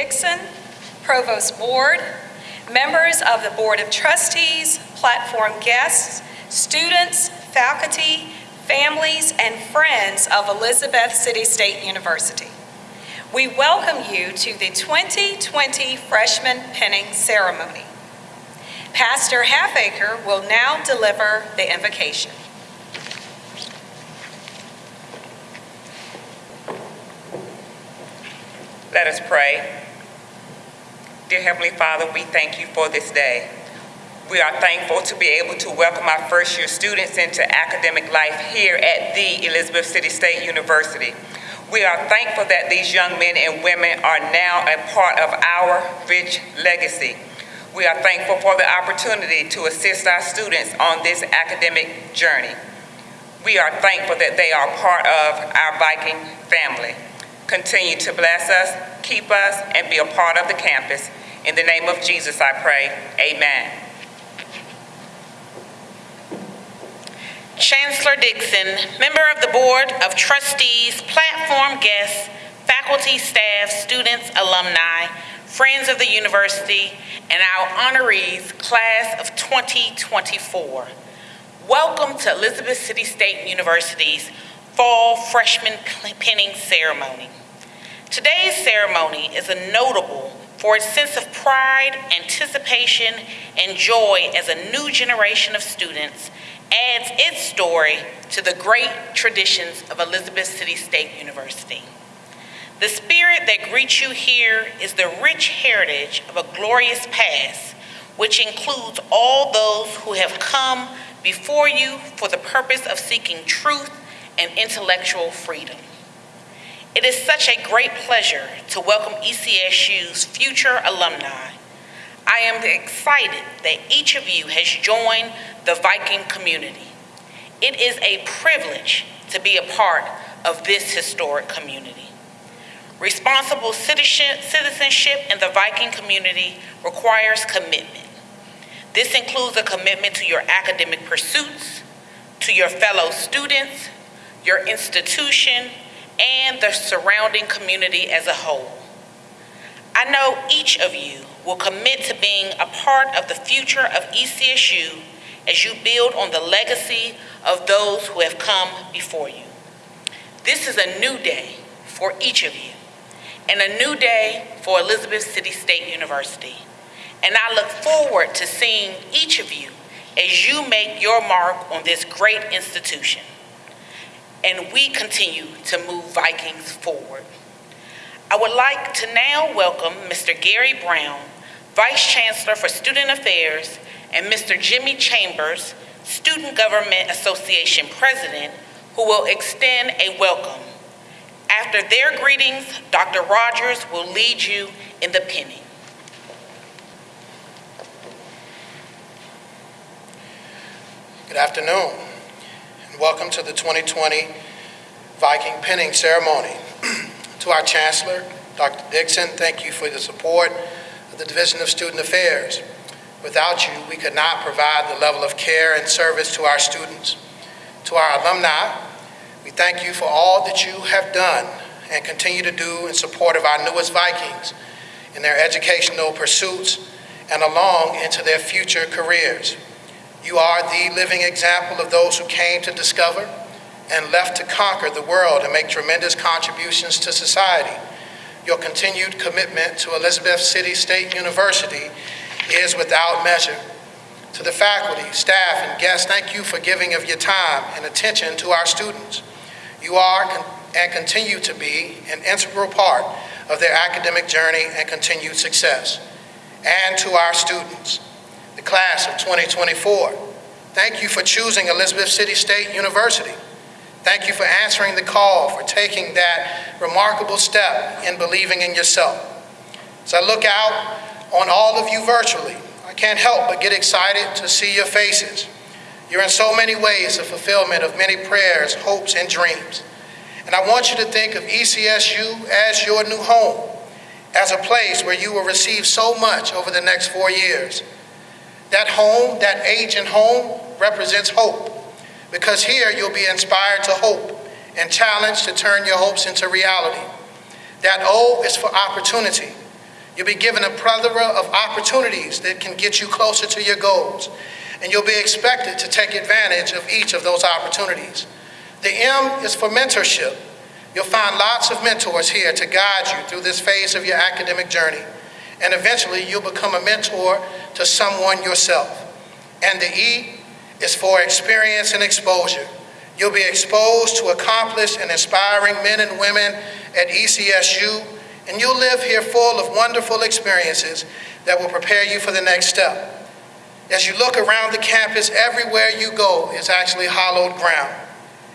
Dixon, Provost Ward, members of the Board of Trustees, platform guests, students, faculty, families, and friends of Elizabeth City State University. We welcome you to the 2020 Freshman Pinning Ceremony. Pastor Halfacre will now deliver the invocation. Let us pray. Dear Heavenly Father, we thank you for this day. We are thankful to be able to welcome our first year students into academic life here at the Elizabeth City State University. We are thankful that these young men and women are now a part of our rich legacy. We are thankful for the opportunity to assist our students on this academic journey. We are thankful that they are part of our Viking family. Continue to bless us, keep us, and be a part of the campus. In the name of Jesus, I pray. Amen. Chancellor Dixon, member of the Board of Trustees, platform guests, faculty, staff, students, alumni, friends of the university, and our honorees, class of 2024. Welcome to Elizabeth City State University's Fall Freshman Pinning Ceremony. Today's ceremony is a notable for its sense of pride, anticipation, and joy as a new generation of students adds its story to the great traditions of Elizabeth City State University. The spirit that greets you here is the rich heritage of a glorious past, which includes all those who have come before you for the purpose of seeking truth and intellectual freedom. It is such a great pleasure to welcome ECSU's future alumni. I am excited that each of you has joined the Viking community. It is a privilege to be a part of this historic community. Responsible citizenship in the Viking community requires commitment. This includes a commitment to your academic pursuits, to your fellow students, your institution, and the surrounding community as a whole. I know each of you will commit to being a part of the future of ECSU as you build on the legacy of those who have come before you. This is a new day for each of you and a new day for Elizabeth City State University. And I look forward to seeing each of you as you make your mark on this great institution. And we continue to move Vikings forward. I would like to now welcome Mr. Gary Brown, Vice Chancellor for Student Affairs and Mr. Jimmy Chambers, Student Government Association President, who will extend a welcome. After their greetings, Dr. Rogers will lead you in the pinning. Good afternoon, welcome to the 2020 Viking Pinning Ceremony. to our Chancellor, Dr. Dixon, thank you for the support of the Division of Student Affairs. Without you, we could not provide the level of care and service to our students. To our alumni, we thank you for all that you have done and continue to do in support of our newest Vikings in their educational pursuits and along into their future careers. You are the living example of those who came to discover and left to conquer the world and make tremendous contributions to society. Your continued commitment to Elizabeth City State University is without measure. To the faculty, staff, and guests, thank you for giving of your time and attention to our students. You are and continue to be an integral part of their academic journey and continued success. And to our students, the class of 2024, thank you for choosing Elizabeth City State University. Thank you for answering the call, for taking that remarkable step in believing in yourself. As I look out on all of you virtually. I can't help but get excited to see your faces. You're in so many ways the fulfillment of many prayers, hopes, and dreams. And I want you to think of ECSU as your new home, as a place where you will receive so much over the next four years. That home, that aging home, represents hope, because here you'll be inspired to hope and challenged to turn your hopes into reality. That O is for opportunity You'll be given a plethora of opportunities that can get you closer to your goals, and you'll be expected to take advantage of each of those opportunities. The M is for mentorship. You'll find lots of mentors here to guide you through this phase of your academic journey, and eventually you'll become a mentor to someone yourself. And the E is for experience and exposure. You'll be exposed to accomplished and inspiring men and women at ECSU, and you'll live here full of wonderful experiences that will prepare you for the next step. As you look around the campus, everywhere you go is actually hallowed ground.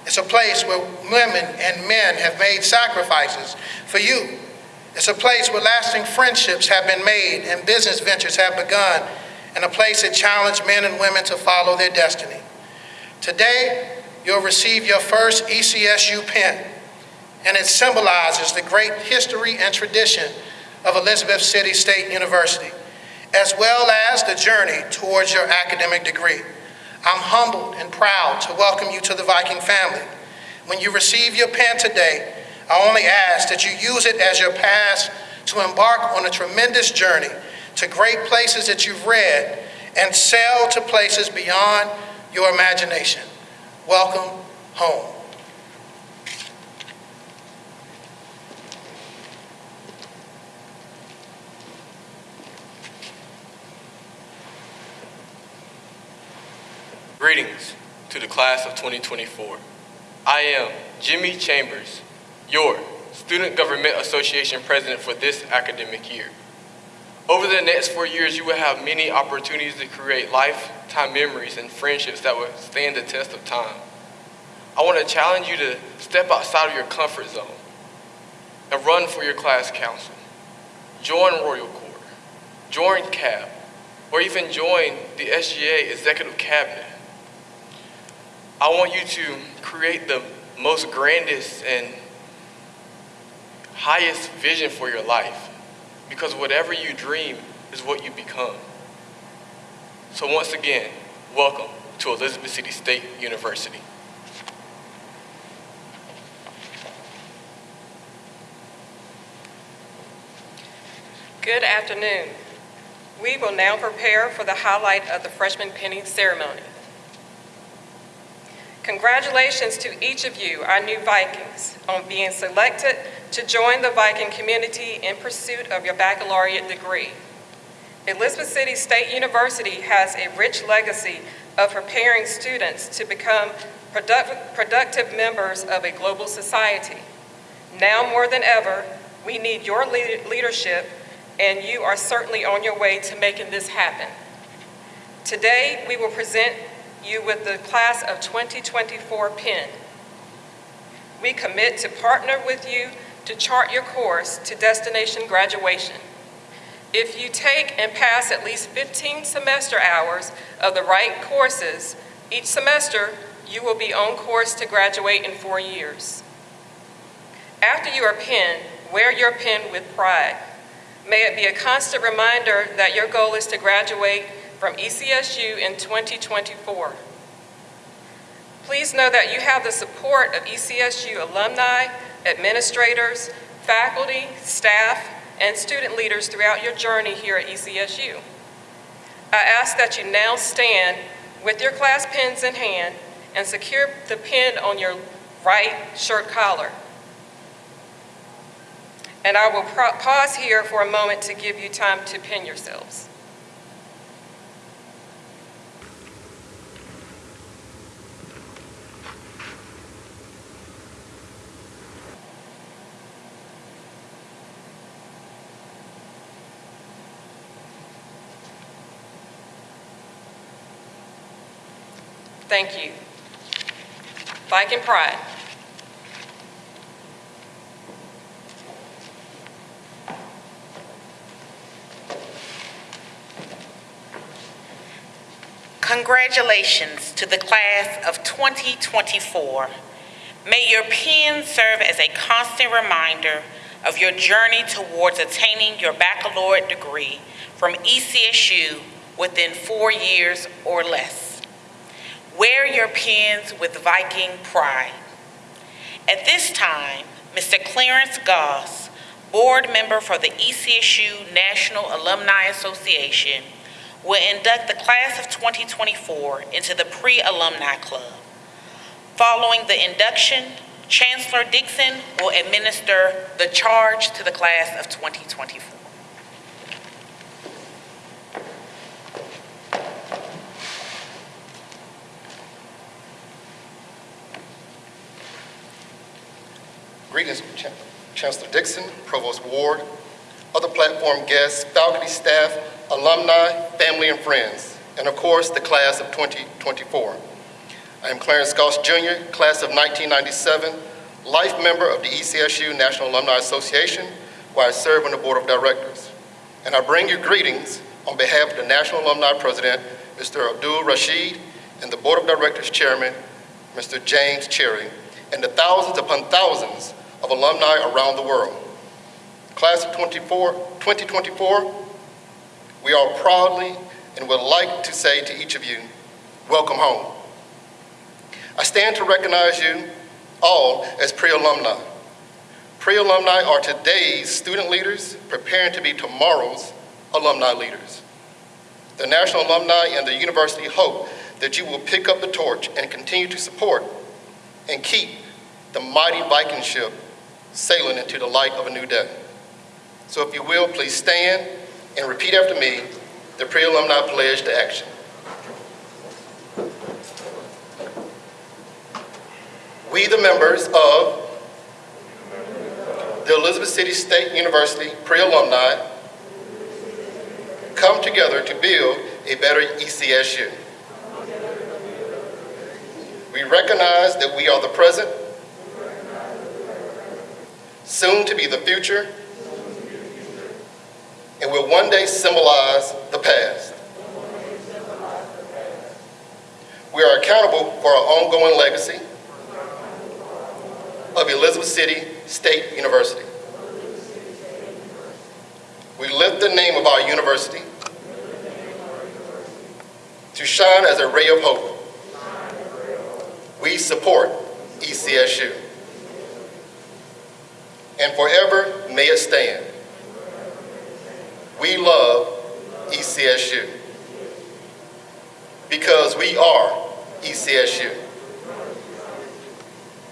It's a place where women and men have made sacrifices for you. It's a place where lasting friendships have been made and business ventures have begun, and a place that challenged men and women to follow their destiny. Today, you'll receive your first ECSU pin, and it symbolizes the great history and tradition of Elizabeth City State University, as well as the journey towards your academic degree. I'm humbled and proud to welcome you to the Viking family. When you receive your pen today, I only ask that you use it as your pass to embark on a tremendous journey to great places that you've read and sail to places beyond your imagination. Welcome home. Greetings to the class of 2024. I am Jimmy Chambers, your Student Government Association President for this academic year. Over the next four years, you will have many opportunities to create lifetime memories and friendships that will stand the test of time. I want to challenge you to step outside of your comfort zone and run for your class council. Join Royal Corps, join CAB, or even join the SGA Executive Cabinet. I want you to create the most grandest and highest vision for your life because whatever you dream is what you become. So once again, welcome to Elizabeth City State University. Good afternoon. We will now prepare for the highlight of the freshman pinning ceremony. Congratulations to each of you, our new Vikings, on being selected to join the Viking community in pursuit of your baccalaureate degree. Elizabeth City State University has a rich legacy of preparing students to become product- productive members of a global society. Now more than ever, we need your lead- leadership, and you are certainly on your way to making this happen. Today, we will present you with the Class of 2024 pin. We commit to partner with you to chart your course to destination graduation. If you take and pass at least 15 semester hours of the right courses each semester, you will be on course to graduate in four years. After you are pinned, wear your pin with pride. May it be a constant reminder that your goal is to graduate from ECSU in 2024. Please know that you have the support of ECSU alumni, administrators, faculty, staff, and student leaders throughout your journey here at ECSU. I ask that you now stand with your class pins in hand and secure the pin on your right shirt collar. And I will pause here for a moment to give you time to pin yourselves. Thank you. Viking Pride. Congratulations to the class of 2024. May your pen serve as a constant reminder of your journey towards attaining your baccalaureate degree from ECSU within four years or less. Wear your pins with Viking pride. At this time, Mr. Clarence Goss, board member for the ECSU National Alumni Association, will induct the class of 2024 into the Pre-Alumni Club. Following the induction, Chancellor Dixon will administer the charge to the class of 2024. Greetings, Ch- Chancellor Dixon, Provost Ward, other platform guests, faculty, staff, alumni, family, and friends, and of course, the class of 2024. I am Clarence Goss Jr., class of 1997, life member of the ECSU National Alumni Association, where I serve on the Board of Directors. And I bring you greetings on behalf of the National Alumni President, Mr. Abdul Rashid, and the Board of Directors Chairman, Mr. James Cherry, and the thousands upon thousands of alumni around the world. Class of 24 2024, we are proudly and would like to say to each of you, welcome home. I stand to recognize you all as pre-alumni. Pre-alumni are today's student leaders preparing to be tomorrow's alumni leaders. The National Alumni and the university hope that you will pick up the torch and continue to support and keep the mighty Viking ship sailing into the light of a new day. So if you will, please stand and repeat after me the pre-alumni pledge to action. We, the members of the Elizabeth City State University pre-alumni, come together to build a better ECSU. We recognize that we are the present, soon to be the future, and will one day symbolize the past. We are accountable for our ongoing legacy of Elizabeth City State University. We lift the name of our university to shine as a ray of hope. We support ECSU. And forever may it stand. We love ECSU because we are ECSU.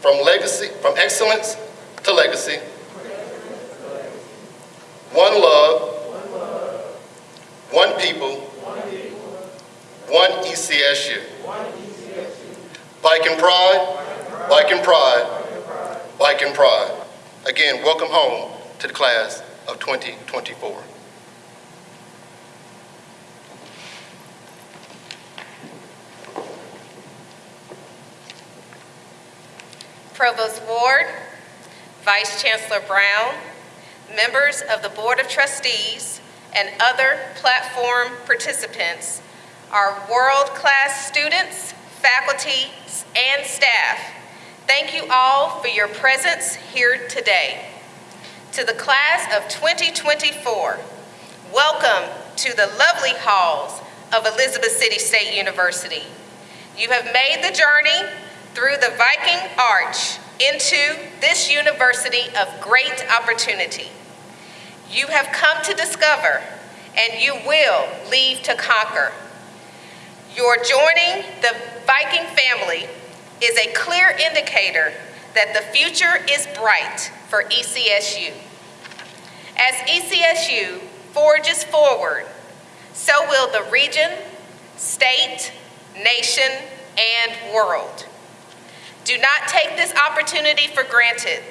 From legacy, from excellence to legacy. One love, one people, one ECSU. Viking pride, Viking pride, Viking pride. Again, welcome home to the class of 2024. Provost Ward, Vice Chancellor Brown, members of the Board of Trustees, and other platform participants, our world-class students, faculty, and staff, thank you all for your presence here today. To the class of 2024, welcome to the lovely halls of Elizabeth City State University. You have made the journey through the Viking Arch into this university of great opportunity. You have come to discover, and you will leave to conquer. Your joining the Viking family is a clear indicator that the future is bright for ECSU. As ECSU forges forward, so will the region, state, nation, and world. Do not take this opportunity for granted.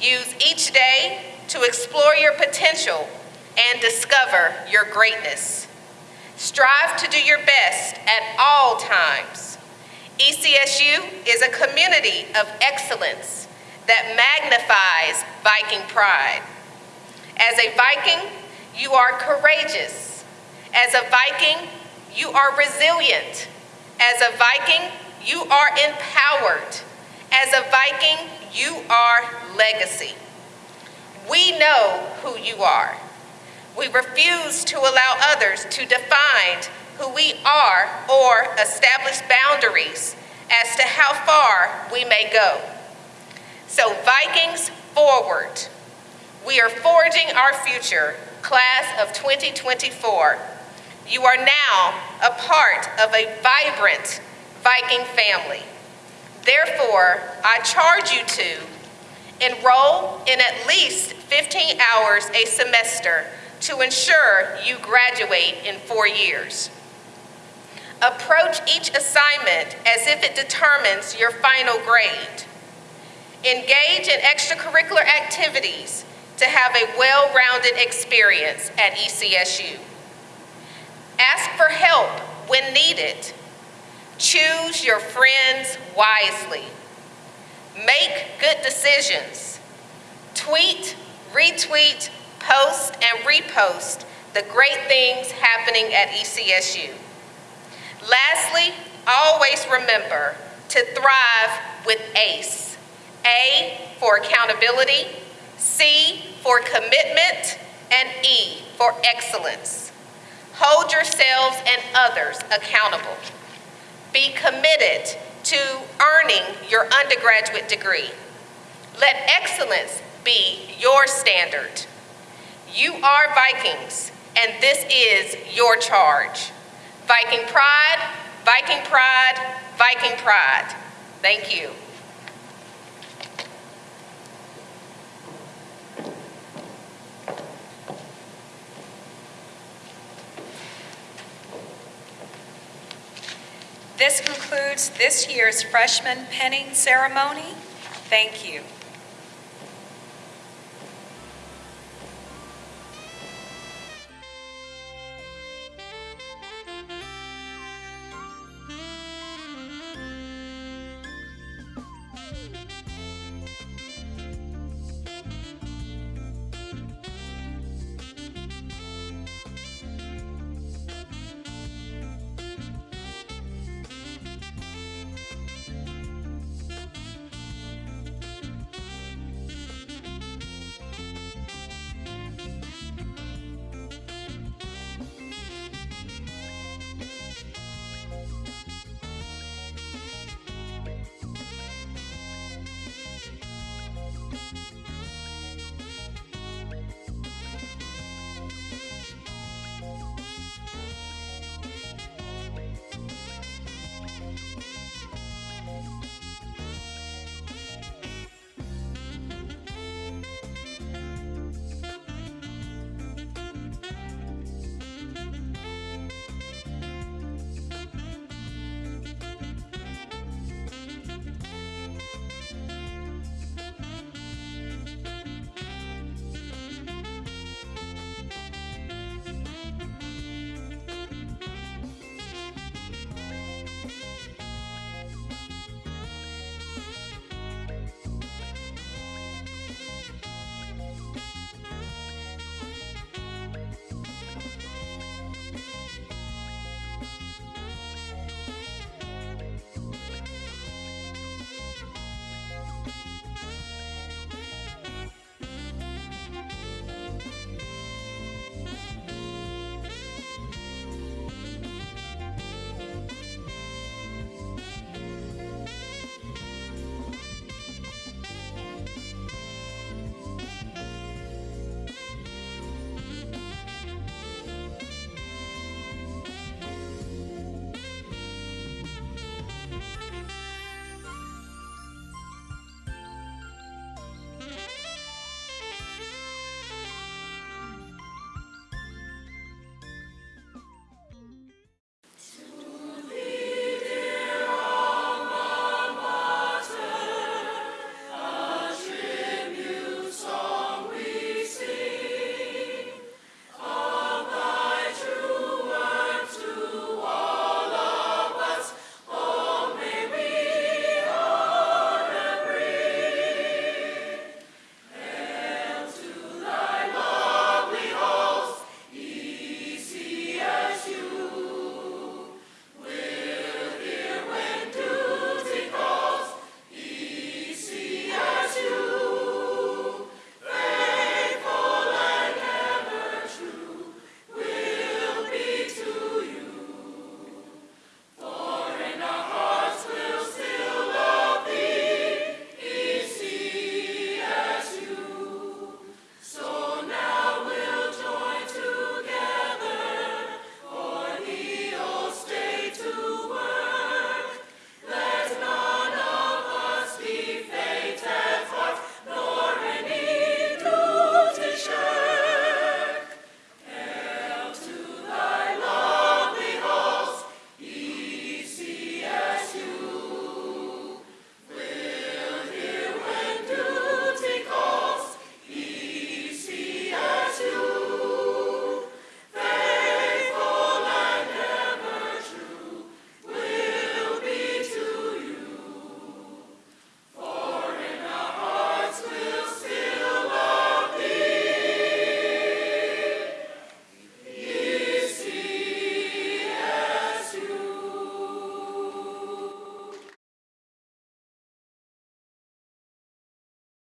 Use each day to explore your potential and discover your greatness. Strive to do your best at all times. ECSU is a community of excellence that magnifies Viking pride. As a Viking, you are courageous. As a Viking, you are resilient. As a Viking, you are empowered. As a Viking, you are legacy. We know who you are. We refuse to allow others to define who we are or establish boundaries as to how far we may go. So Vikings forward. We are forging our future, class of 2024. You are now a part of a vibrant Viking family. Therefore, I charge you to enroll in at least 15 hours a semester to ensure you graduate in four years. Approach each assignment as if it determines your final grade. Engage in extracurricular activities to have a well-rounded experience at ECSU. Ask for help when needed. Choose your friends wisely. Make good decisions. Tweet, retweet, post, and repost the great things happening at ECSU. Lastly, always remember to thrive with ACE. A for accountability, C for commitment, and E for excellence. Hold yourselves and others accountable. Be committed to earning your undergraduate degree. Let excellence be your standard. You are Vikings, and this is your charge. Viking pride, Viking pride, Viking pride. Thank you. This concludes this year's freshman pinning ceremony. Thank you.